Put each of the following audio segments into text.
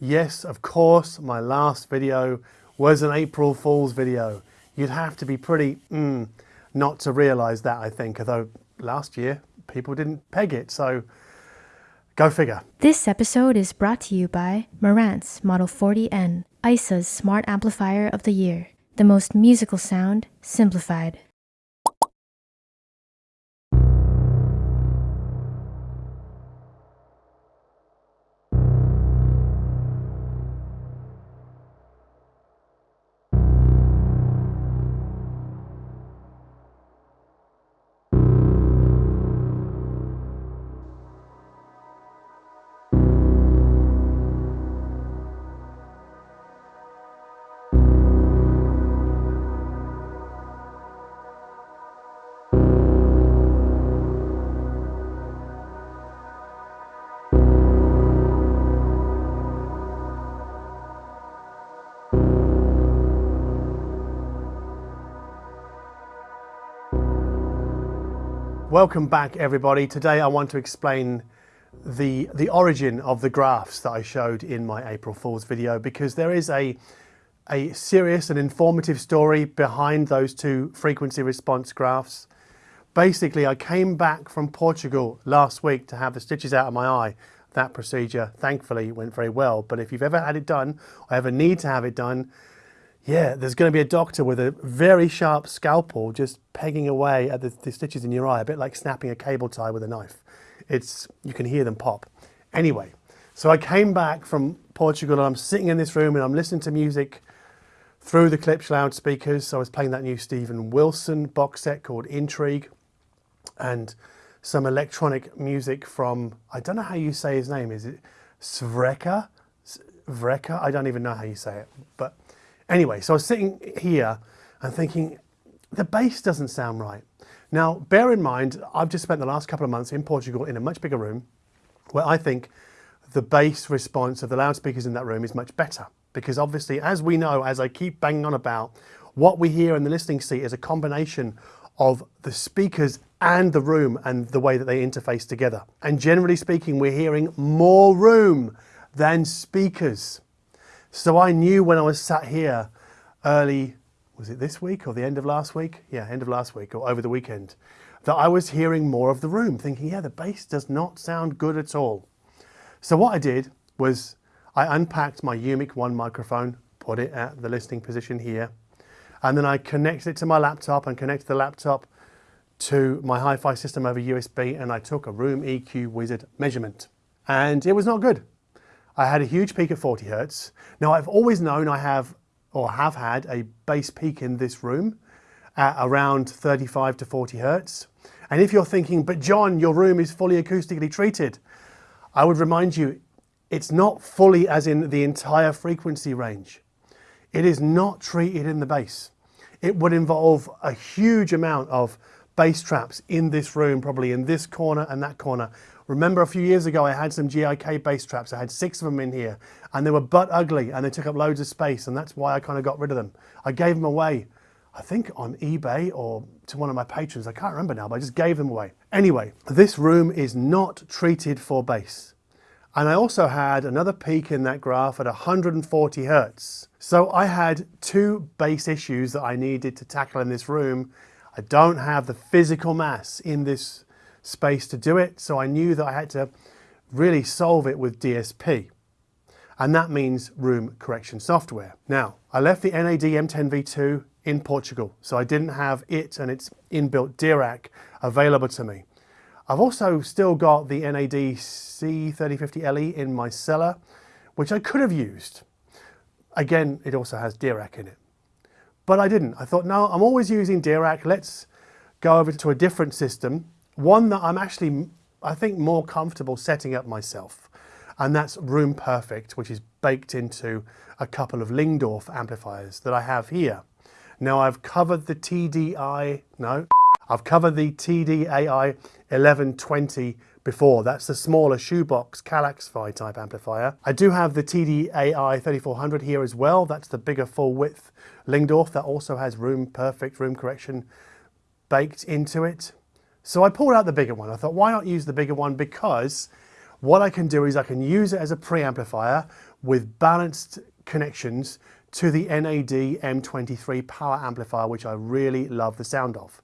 Yes, of course, my last video was an April Fool's video. You'd have to be pretty mm, not to realise that, I think, although last year people didn't peg it, so go figure. This episode is brought to you by Marantz Model 40N, EISA's Smart Amplifier of the Year. The most musical sound, simplified. Welcome back everybody. Today I want to explain the, the origin of the graphs that I showed in my April Fool's video because there is a, a serious and informative story behind those two frequency response graphs. Basically I came back from Portugal last week to have the stitches out of my eye. That procedure thankfully went very well but if you've ever had it done or ever need to have it done yeah, there's going to be a doctor with a very sharp scalpel just pegging away at the, the, stitches in your eye, a bit like snapping a cable tie with a knife. It's, you can hear them pop. Anyway, so I came back from Portugal and I'm sitting in this room and I'm listening to music through the Klipsch loudspeakers. So I was playing that new Steven Wilson box set called Intrigue and some electronic music from, I don't know how you say his name, is it Svreka? Vreka? I don't even know how you say it, but Anyway, so I was sitting here and thinking, the bass doesn't sound right. Now, bear in mind, I've just spent the last couple of months in Portugal in a much bigger room where I think the bass response of the loudspeakers in that room is much better. Because obviously, as we know, as I keep banging on about, what we hear in the listening seat is a combination of the speakers and the room and the way that they interface together. And generally speaking, we're hearing more room than speakers. So I knew when I was sat here early, was it this week or the end of last week? Yeah, end of last week or over the weekend, that I was hearing more of the room, thinking, yeah, the bass does not sound good at all. So what I did was I unpacked my UMIK 1 microphone, put it at the listening position here, and then I connected it to my laptop and connected the laptop to my hi-fi system over USB and I took a Room EQ Wizard measurement. And it was not good. I had a huge peak at 40 hertz. Now I've always known I have or have had a bass peak in this room at around 35 to 40 hertz. And if you're thinking, but John, your room is fully acoustically treated, I would remind you, it's not fully as in the entire frequency range. It is not treated in the bass. It would involve a huge amount of bass traps in this room, probably in this corner and that corner, Remember a few years ago I had some GIK bass traps. I had six of them in here and they were butt ugly and they took up loads of space and that's why I kind of got rid of them. I gave them away, I think on eBay or to one of my patrons. I can't remember now, but I just gave them away. Anyway, this room is not treated for bass. And I also had another peak in that graph at 140 Hertz. So I had two bass issues that I needed to tackle in this room. I don't have the physical mass in this space to do it. So I knew that I had to really solve it with DSP. And that means room correction software. Now, I left the NAD M10V2 in Portugal, so I didn't have it and its inbuilt Dirac available to me. I've also still got the NAD C3050LE in my cellar, which I could have used. Again, it also has Dirac in it. But I didn't. I thought, no, I'm always using Dirac. Let's go over to a different system one that I'm actually, I think, more comfortable setting up myself. And that's Room Perfect, which is baked into a couple of Lyngdorf amplifiers that I have here. Now I've covered the TDI, no, I've covered the TDAI 1120 before. That's the smaller shoebox Kallax-Fi type amplifier. I do have the TDAI 3400 here as well. That's the bigger full width Lyngdorf that also has room perfect room correction baked into it. So I pulled out the bigger one. I thought, why not use the bigger one? Because what I can do is I can use it as a preamplifier with balanced connections to the NAD M23 power amplifier, which I really love the sound of.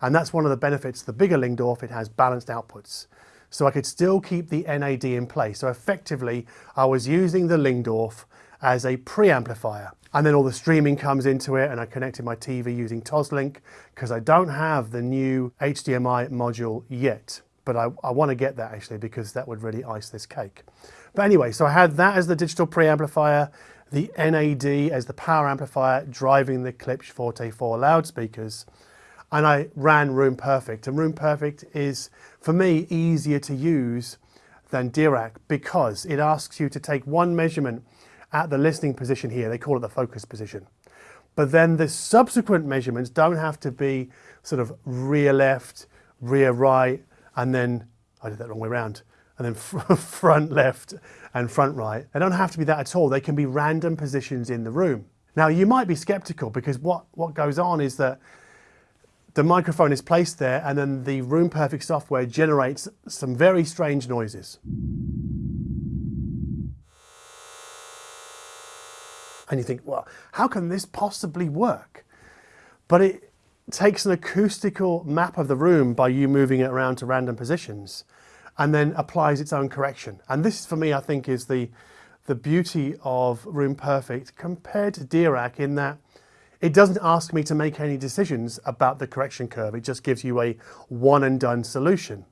And that's one of the benefits, the bigger Lyngdorf, it has balanced outputs. So I could still keep the NAD in place. So effectively, I was using the Lyngdorf as a preamplifier. And then all the streaming comes into it and I connected my TV using Toslink because I don't have the new HDMI module yet. But I, I want to get that actually because that would really ice this cake. But anyway, so I had that as the digital preamplifier, the NAD as the power amplifier driving the Klipsch Forte 4 loudspeakers. And I ran Room Perfect. And Room Perfect is, for me, easier to use than Dirac because it asks you to take one measurement at the listening position here. They call it the focus position. But then the subsequent measurements don't have to be sort of rear left, rear right, and then, I did that wrong way around, and then front left and front right. They don't have to be that at all. They can be random positions in the room. Now you might be skeptical because what, what goes on is that the microphone is placed there and then the Room Perfect software generates some very strange noises. And you think, well, how can this possibly work? But it takes an acoustical map of the room by you moving it around to random positions and then applies its own correction. And this for me, I think is the, the beauty of Room Perfect compared to Dirac in that it doesn't ask me to make any decisions about the correction curve. It just gives you a one and done solution.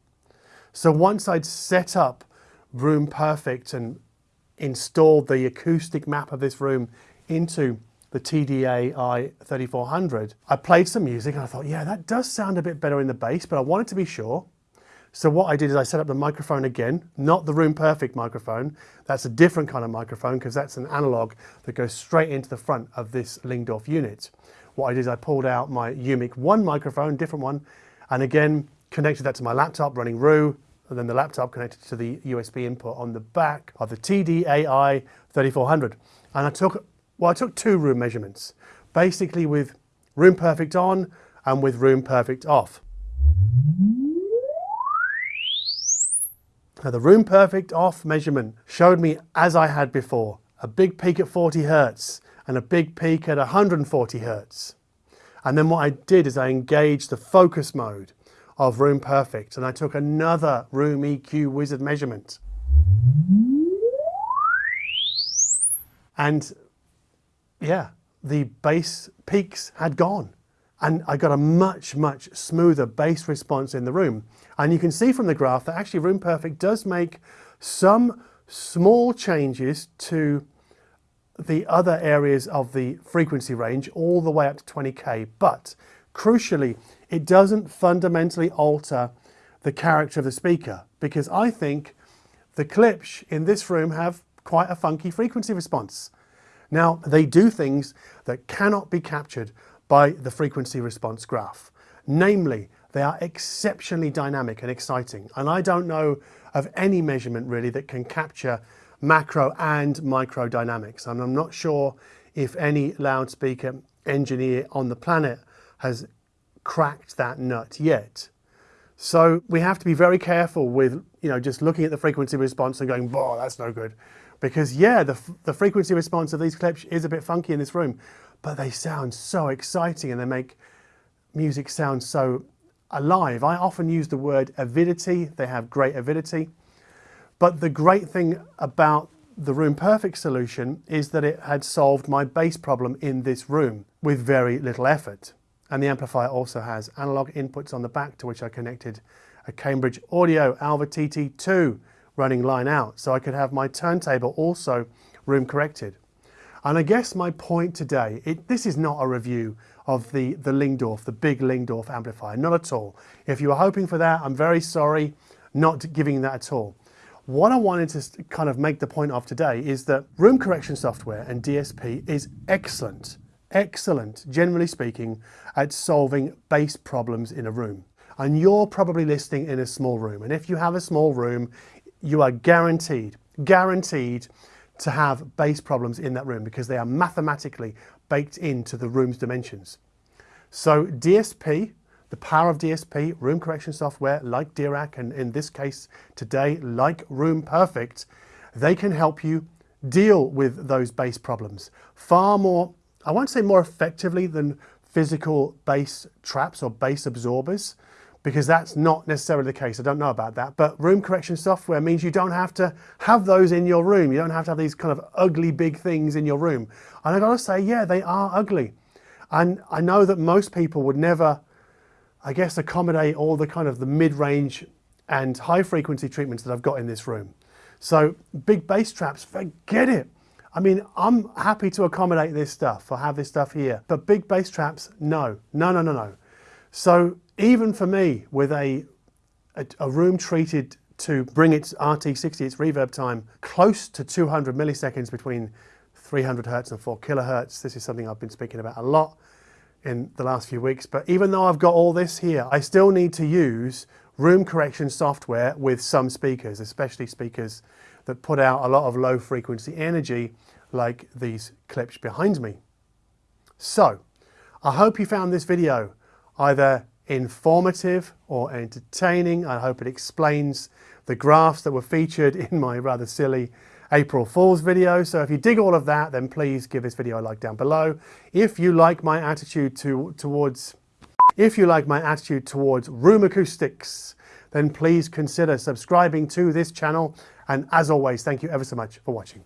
So once I'd set up Room Perfect and installed the acoustic map of this room into the TDAI 3400, I played some music and I thought, yeah, that does sound a bit better in the bass, but I wanted to be sure. So what I did is I set up the microphone again, not the Room Perfect microphone. That's a different kind of microphone because that's an analog that goes straight into the front of this Lyngdorf unit. What I did is I pulled out my UMIK 1 microphone, different one, and again connected that to my laptop running REW, and then the laptop connected to the USB input on the back of the TDAI 3400. And I took, well, I took two room measurements, basically with Room Perfect on and with Room Perfect off. Now the Room Perfect off measurement showed me as I had before, a big peak at 40 Hertz and a big peak at 140 Hertz. And then what I did is I engaged the focus mode of Room Perfect and I took another Room EQ Wizard measurement. And yeah, the bass peaks had gone and I got a much, much smoother bass response in the room. And you can see from the graph that actually Room Perfect does make some small changes to the other areas of the frequency range all the way up to 20k. But crucially, it doesn't fundamentally alter the character of the speaker because I think the Klipsch in this room have quite a funky frequency response. Now, they do things that cannot be captured by the frequency response graph. Namely, they are exceptionally dynamic and exciting. And I don't know of any measurement really that can capture macro and micro dynamics. And I'm not sure if any loudspeaker engineer on the planet has cracked that nut yet. So we have to be very careful with, you know, just looking at the frequency response and going, "Boah, that's no good. Because yeah, the, the frequency response of these Klipsch is a bit funky in this room, but they sound so exciting and they make music sound so alive. I often use the word avidity. They have great avidity. But the great thing about the Room Perfect solution is that it had solved my bass problem in this room with very little effort. And the amplifier also has analog inputs on the back to which I connected a Cambridge Audio Alva TT2 running line out. So I could have my turntable also room corrected. And I guess my point today, it, this is not a review of the, the Lyngdorf, the big Lyngdorf amplifier, not at all. If you were hoping for that, I'm very sorry, not giving that at all. What I wanted to kind of make the point of today is that room correction software and DSP is excellent, excellent, generally speaking, at solving bass problems in a room. And you're probably listening in a small room. And if you have a small room, you are guaranteed, guaranteed to have bass problems in that room because they are mathematically baked into the room's dimensions. So DSP, the power of DSP, room correction software like Dirac and in this case today like Room Perfect, they can help you deal with those bass problems far more, I won't say more effectively than physical bass traps or bass absorbers, because that's not necessarily the case. I don't know about that. But room correction software means you don't have to have those in your room. You don't have to have these kind of ugly big things in your room. And I gotta say, yeah, they are ugly. And I know that most people would never, I guess, accommodate all the kind of the mid-range and high frequency treatments that I've got in this room. So big bass traps, forget it. I mean, I'm happy to accommodate this stuff or have this stuff here, but big bass traps, no, no, no, no, no. So even for me with a, a, a room treated to bring its RT60, its reverb time, close to 200 milliseconds between 300 hertz and 4 kilohertz. This is something I've been speaking about a lot in the last few weeks. But even though I've got all this here, I still need to use room correction software with some speakers, especially speakers that put out a lot of low frequency energy like these Klipsch behind me. So, I hope you found this video either informative or entertaining. I hope it explains the graphs that were featured in my rather silly April Fool's video. So if you dig all of that, then please give this video a like down below. If you like my attitude to, towards, if you like my attitude towards room acoustics, then please consider subscribing to this channel. And as always, thank you ever so much for watching.